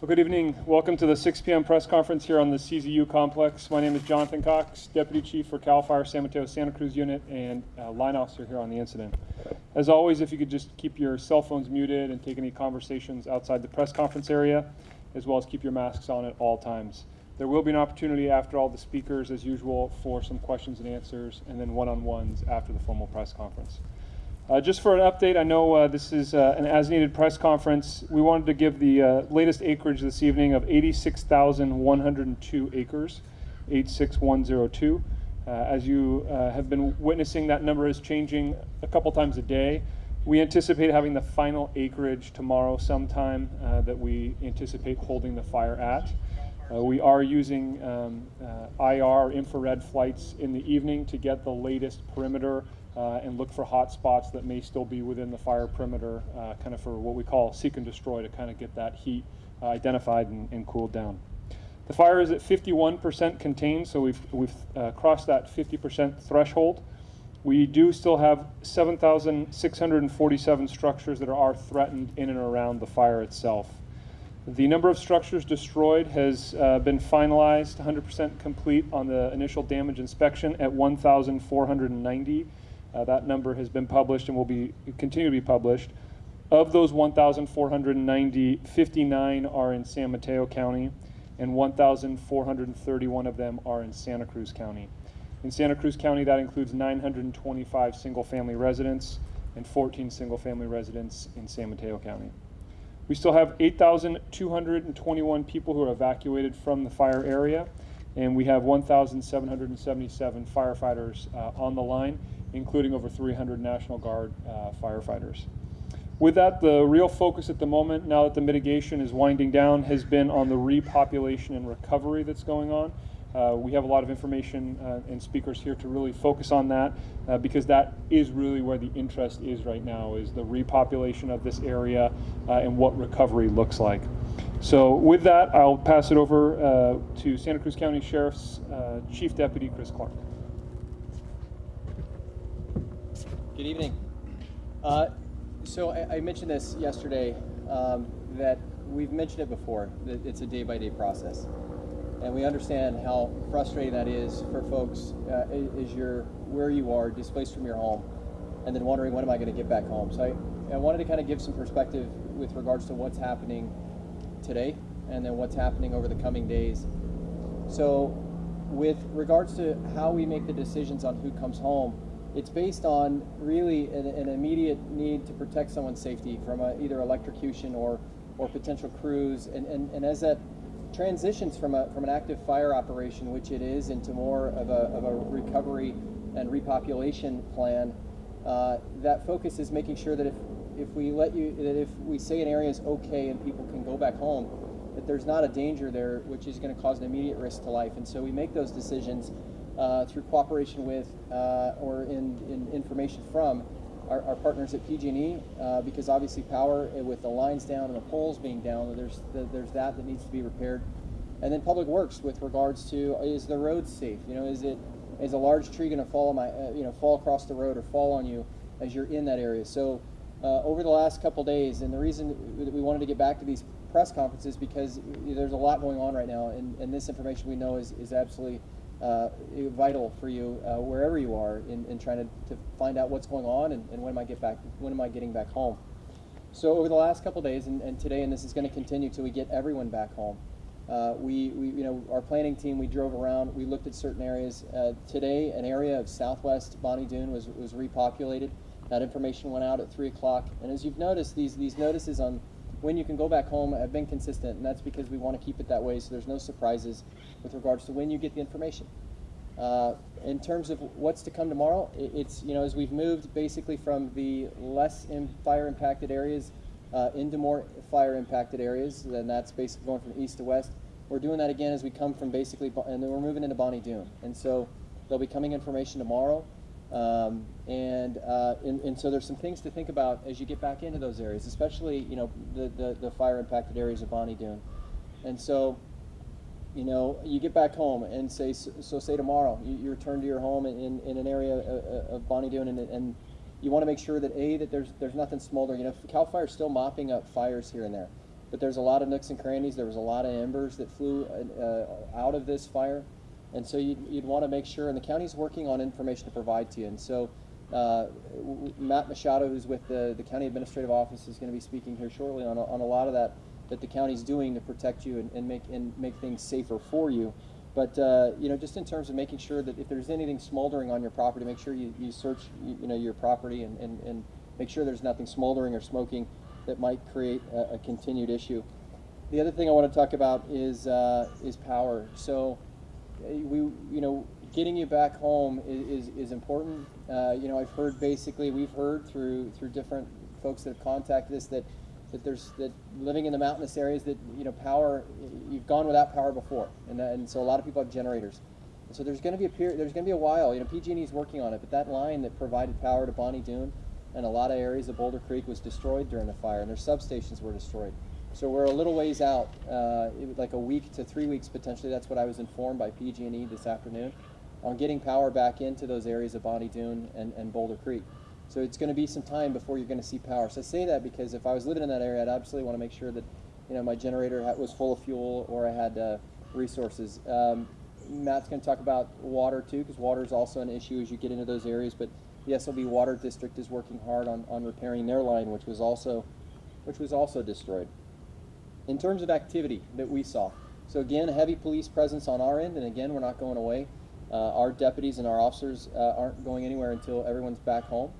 Well, good evening. Welcome to the 6 p.m. press conference here on the CZU complex. My name is Jonathan Cox, Deputy Chief for CAL FIRE San Mateo Santa Cruz Unit and uh, line officer here on the incident. As always, if you could just keep your cell phones muted and take any conversations outside the press conference area, as well as keep your masks on at all times. There will be an opportunity after all the speakers, as usual, for some questions and answers, and then one-on-ones after the formal press conference. Uh, just for an update, I know uh, this is uh, an as-needed press conference. We wanted to give the uh, latest acreage this evening of 86,102 acres, 86102. Uh, as you uh, have been witnessing, that number is changing a couple times a day. We anticipate having the final acreage tomorrow sometime that we anticipate holding the fire at. we are using um, IR infrared flights in the evening to get the latest perimeter uh, and look for hot spots that may still be within the fire perimeter, uh, kind of for what we call seek and destroy to kind of get that heat uh, identified and, and, cooled down. The fire is at 51% contained, so we've, we've uh, crossed that 50% threshold. We do still have 7,647 structures that are threatened in and around the fire itself. The number of structures destroyed has uh, been finalized, 100% complete on the initial damage inspection at 1,490. Uh, that number has been published and will be continue to be published. Of those 1,490, 59 are in San Mateo County, and 1,431 of them are in Santa Cruz County. In Santa Cruz County, that includes 925 single-family residents and 14 single-family residents in San Mateo County. We still have 8,221 people who are evacuated from the fire area, and we have 1,777 firefighters uh, on the line including over 300 National Guard uh, firefighters. With that, the real focus at the moment, now that the mitigation is winding down, has been on the repopulation and recovery that's going on. Uh, we have a lot of information uh, and speakers here to really focus on that uh, because that is really where the interest is right now is the repopulation of this area uh, and what recovery looks like. So with that, I'll pass it over uh, to Santa Cruz County Sheriff's uh, Chief Deputy Chris Clark. Good evening. Uh, so I, I, mentioned this yesterday um, that we've mentioned it before, that it's a day-by-day -day process. And we understand how frustrating that is for folks uh, as you're where you are, displaced from your home, and then wondering when am I going to get back home. So I, I wanted to kind of give some perspective with regards to what's happening today and then what's happening over the coming days. So with regards to how we make the decisions on who comes home, it's based on really an, an, immediate need to protect someone's safety from a, either electrocution or, or potential crews. And, and, and as that transitions from, a, from an active fire operation, which it is, into more of a, of a recovery and repopulation plan, uh, that focus is making sure that if, if we let you, that if we say an area is okay and people can go back home, that there's not a danger there which is going to cause an immediate risk to life. And so we make those decisions uh, through cooperation with uh, or in, in, information from our, our partners at PG&E uh, because obviously power uh, with the lines down and the poles being down, there's, there's that that needs to be repaired. And then public works with regards to is the road safe? You know, is it is a large tree going to fall on my uh, you know fall across the road or fall on you as you're in that area? So uh, over the last couple days, and the reason that we wanted to get back to these press conferences because there's a lot going on right now, and, and this information we know is, is absolutely uh, vital for you uh, wherever you are in, in trying to, to find out what's going on and, and when am I get back when am I getting back home. So over the last couple days and, and, today, and this is going to continue till we get everyone back home. Uh, we, we, you know, our planning team, we drove around, we looked at certain areas. Uh, today, an area of southwest Bonny Doon was, was repopulated. That information went out at 3 o'clock. And as you've noticed, these, these notices on when you can go back home have been consistent, and that's because we want to keep it that way so there's no surprises with regards to when you get the information. Uh, in terms of what's to come tomorrow, it's, you know, as we've moved basically from the less fire impacted areas uh, into more fire impacted areas, then that's basically going from east to west. We're doing that again as we come from basically, and then we're moving into Bonny Doon. And so there'll be coming information tomorrow. Um, and, uh, and, and, so there's some things to think about as you get back into those areas, especially, you know, the, the, the fire impacted areas of Bonny Doon. And so, you know, you get back home and say, so, say tomorrow, you, you, return to your home in, in an area of, of Bonny Doon and, and you want to make sure that A, that there's, there's nothing smoldering. You know, CAL FIRE is still mopping up fires here and there. but there's a lot of nooks and crannies. There was a lot of embers that flew uh, out of this fire, and so you'd, you'd want to make sure. And the county's working on information to provide to you. And so uh, Matt Machado, who's with the, the county administrative office, is going to be speaking here shortly on a, on a lot of that that the county's doing to protect you and, and make and make things safer for you. But uh, you know, just in terms of making sure that if there's anything smoldering on your property, make sure you, you search you, you know your property and, and, and make sure there's nothing smoldering or smoking that might create a, a continued issue. The other thing I want to talk about is uh, is power. So we you know getting you back home is, is, is important. Uh, you know I've heard basically we've heard through through different folks that have contacted us that that there's that living in the mountainous areas that you know power you've gone without power before. And, and so a lot of people have generators. So there's going to be a period there's going to be a while you know PG&E is working on it but that line that provided power to Bonny Doon and a lot of areas of Boulder Creek was destroyed during the fire and their substations were destroyed so we're a little ways out uh, like a week to three weeks potentially that's what I was informed by PG&E this afternoon on getting power back into those areas of Bonny Doon and, and Boulder Creek so it's going to be some time before you're going to see power. So I say that because if I was living in that area, I'd absolutely want to make sure that you know my generator was full of fuel or I had uh, resources. Um, Matt's going to talk about water too, because water is also an issue as you get into those areas. But the SLV Water District is working hard on, on repairing their line, which was also which was also destroyed. In terms of activity that we saw, so again, a heavy police presence on our end, and again, we're not going away. Uh, our deputies and our officers uh, aren't going anywhere until everyone's back home.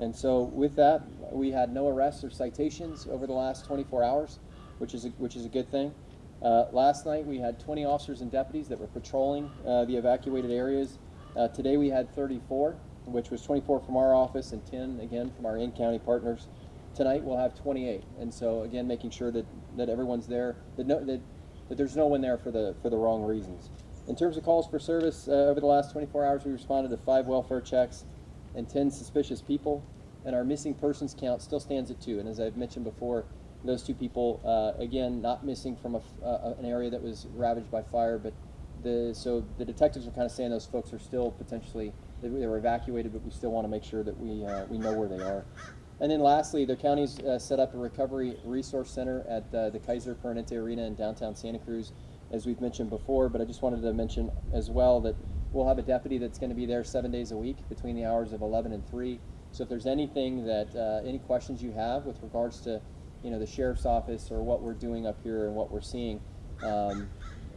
And so with that, we had no arrests or citations over the last 24 hours, which is a, which is a good thing. Uh, last night we had 20 officers and deputies that were patrolling uh, the evacuated areas. Uh, today we had 34, which was 24 from our office and 10 again from our in-county partners. Tonight we'll have 28, and so again making sure that, that everyone's there, that, no, that, that there's no one there for the for the wrong reasons. In terms of calls for service, uh, over the last 24 hours we responded to five welfare checks and 10 suspicious people, and our missing persons count still stands at two. And as I've mentioned before, those two people, uh, again, not missing from a, uh, an area that was ravaged by fire, but the so the detectives are kind of saying those folks are still potentially they, they were evacuated, but we still want to make sure that we uh, we know where they are. And then lastly, the county's uh, set up a recovery resource center at uh, the Kaiser Permanente Arena in downtown Santa Cruz, as we've mentioned before. But I just wanted to mention as well that we'll have a deputy that's going to be there seven days a week between the hours of 11 and 3. So if there's anything that uh, any questions you have with regards to, you know, the sheriff's office or what we're doing up here and what we're seeing, um,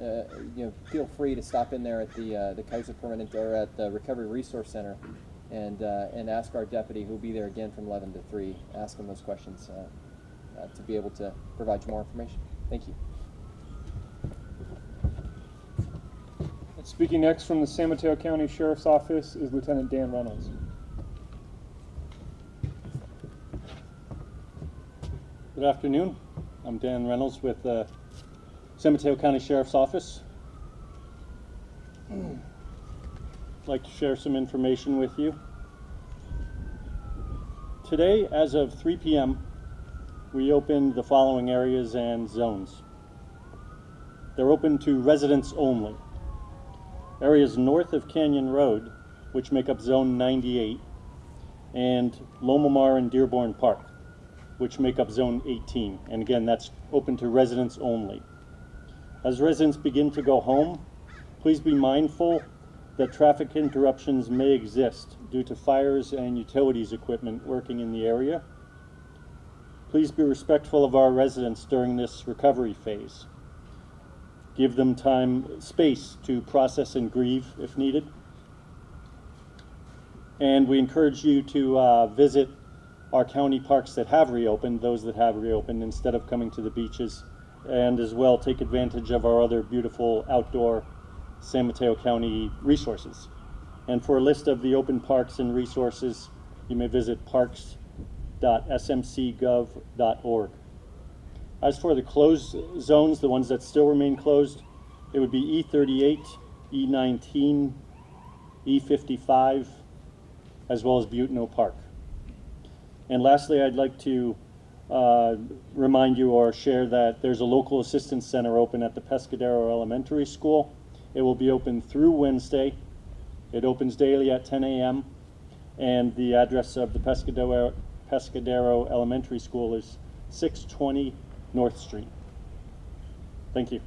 uh, you know, feel free to stop in there at the uh, the Kaiser Permanente or at the Recovery Resource Center, and uh, and ask our deputy, who'll be there again from 11 to 3. Ask him those questions uh, uh, to be able to provide you more information. Thank you. Speaking next from the San Mateo County Sheriff's Office is Lieutenant Dan Reynolds. Good afternoon. I'm Dan Reynolds with the San Mateo County Sheriff's Office. I'd like to share some information with you. Today, as of 3 p.m., we opened the following areas and zones. They're open to residents only. Areas north of Canyon Road, which make up Zone 98, and Loma Mar and Dearborn Park which make up Zone 18. And again, that's open to residents only. As residents begin to go home, please be mindful that traffic interruptions may exist due to fires and utilities equipment working in the area. Please be respectful of our residents during this recovery phase. Give them time, space to process and grieve if needed. And we encourage you to uh, visit our county parks that have reopened, those that have reopened, instead of coming to the beaches, and as well take advantage of our other beautiful outdoor San Mateo County resources. And for a list of the open parks and resources, you may visit parks.smcgov.org. As for the closed zones, the ones that still remain closed, it would be E38, E19, E55, as well as Butano Park. And lastly, I'd like to uh, remind you or share that there's a local assistance center open at the Pescadero Elementary School. It will be open through Wednesday. It opens daily at 10 a.m. And the address of the Pescadero, Pescadero Elementary School is 620 North Street. Thank you.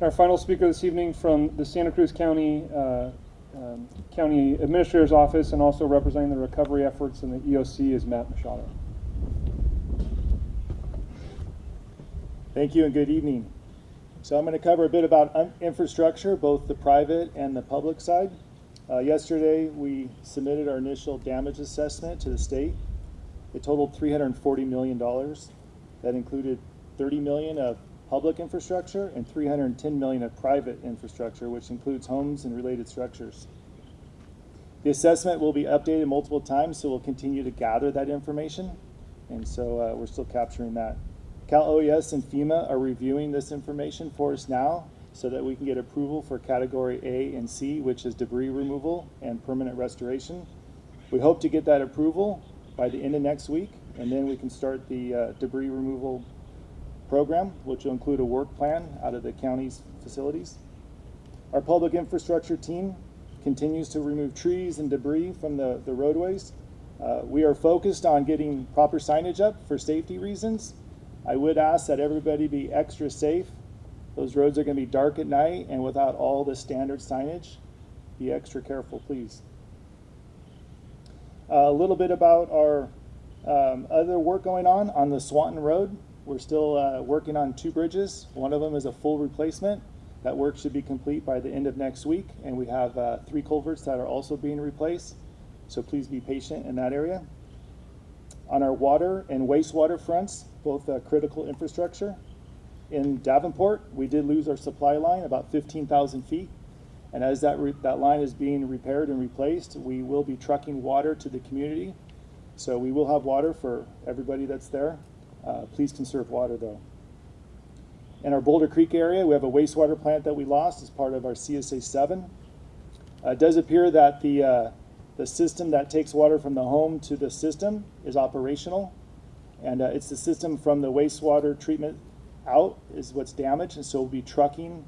Our final speaker this evening from the Santa Cruz County uh, um, County Administrator's Office and also representing the recovery efforts in the EOC is Matt Machado. Thank you and good evening. So I'm going to cover a bit about infrastructure, both the private and the public side. Uh, yesterday, we submitted our initial damage assessment to the state. It totaled $340 million. That included 30 million of public infrastructure and 310 million of private infrastructure, which includes homes and related structures. The assessment will be updated multiple times, so we'll continue to gather that information. And so uh, we're still capturing that. Cal OES and FEMA are reviewing this information for us now so that we can get approval for category A and C, which is debris removal and permanent restoration. We hope to get that approval by the end of next week, and then we can start the uh, debris removal program, which will include a work plan out of the county's facilities. Our public infrastructure team continues to remove trees and debris from the, the roadways. Uh, we are focused on getting proper signage up for safety reasons. I would ask that everybody be extra safe. Those roads are going to be dark at night and without all the standard signage. Be extra careful, please. Uh, a little bit about our um, other work going on on the Swanton Road. We're still uh, working on two bridges. One of them is a full replacement. That work should be complete by the end of next week, and we have uh, three culverts that are also being replaced. So please be patient in that area. On our water and wastewater fronts, both uh, critical infrastructure. In Davenport, we did lose our supply line about 15,000 feet. And as that, that line is being repaired and replaced, we will be trucking water to the community. So we will have water for everybody that's there. Uh, please conserve water though. In our Boulder Creek area, we have a wastewater plant that we lost as part of our CSA 7. Uh, it does appear that the, uh, the system that takes water from the home to the system is operational. And uh, it's the system from the wastewater treatment out is what's damaged. And so we'll be trucking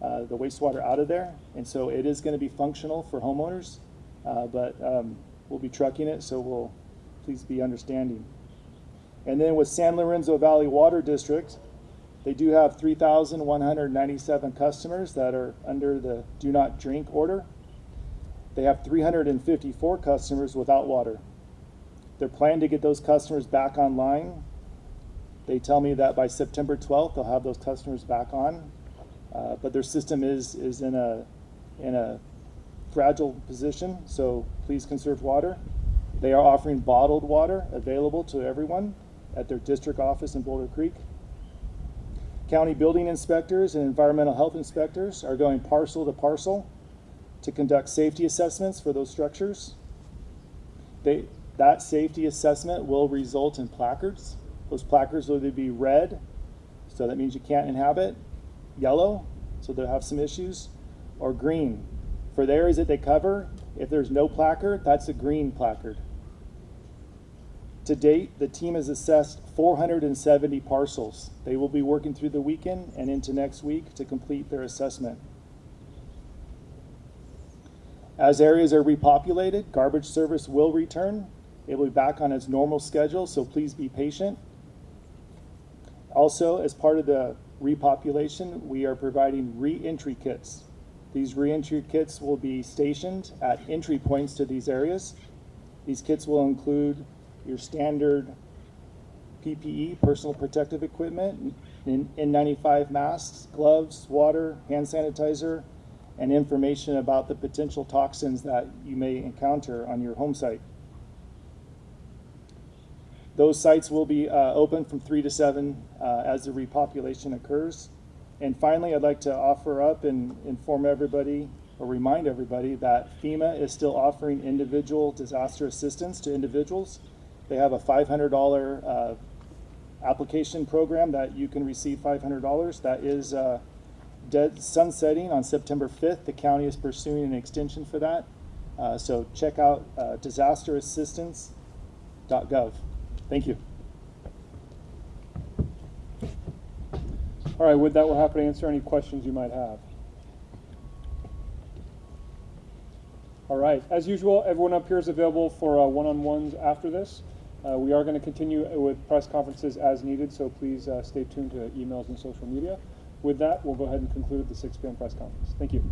uh, the wastewater out of there. And so it is going to be functional for homeowners, uh, but um, we'll be trucking it. So we'll please be understanding. And then with San Lorenzo Valley Water District, they do have 3,197 customers that are under the do not drink order. They have 354 customers without water. They're planning to get those customers back online. They tell me that by September 12th, they'll have those customers back on. Uh, but their system is, is in, a, in a fragile position, so please conserve water. They are offering bottled water available to everyone at their district office in Boulder Creek. County building inspectors and environmental health inspectors are going parcel to parcel to conduct safety assessments for those structures. They, that safety assessment will result in placards. Those placards will either be red, so that means you can't inhabit, yellow, so they'll have some issues, or green. For the areas that they cover, if there's no placard, that's a green placard. To date, the team has assessed 470 parcels. They will be working through the weekend and into next week to complete their assessment. As areas are repopulated, garbage service will return. It will be back on its normal schedule, so please be patient. Also, as part of the repopulation, we are providing re-entry kits. These re-entry kits will be stationed at entry points to these areas. These kits will include your standard PPE, personal protective equipment, N- N95 masks, gloves, water, hand sanitizer, and information about the potential toxins that you may encounter on your home site. Those sites will be uh, open from 3 to 7 uh, as the repopulation occurs. And finally, I'd like to offer up and inform everybody or remind everybody that FEMA is still offering individual disaster assistance to individuals. They have a $500 uh, application program that you can receive $500. That is uh, sunsetting on September 5th. The county is pursuing an extension for that. Uh, so check out uh, disasterassistance.gov. Thank you. All right, with that, we're happy to answer any questions you might have. All right, as usual, everyone up here is available for uh, one-on-ones after this. Uh, we are going to continue with press conferences as needed, so please uh, stay tuned to emails and social media. With that, we'll go ahead and conclude the 6 p.m. press conference. Thank you.